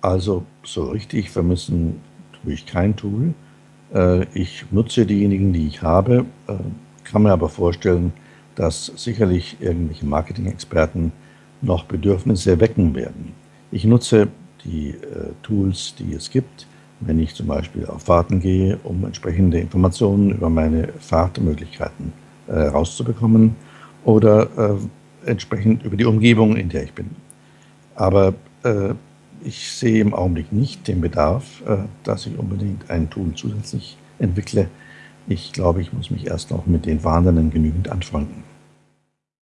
Also so richtig vermissen tue ich kein Tool. Äh, ich nutze diejenigen, die ich habe, äh, kann mir aber vorstellen, dass sicherlich irgendwelche Marketing-Experten noch Bedürfnisse wecken werden. Ich nutze die äh, Tools, die es gibt, wenn ich zum Beispiel auf Fahrten gehe, um entsprechende Informationen über meine Fahrtmöglichkeiten rauszubekommen oder entsprechend über die Umgebung, in der ich bin. Aber ich sehe im Augenblick nicht den Bedarf, äh, dass ich unbedingt ein Tool zusätzlich entwickle. Ich glaube, ich muss mich erst noch mit den vorhandenen genügend anfreunden.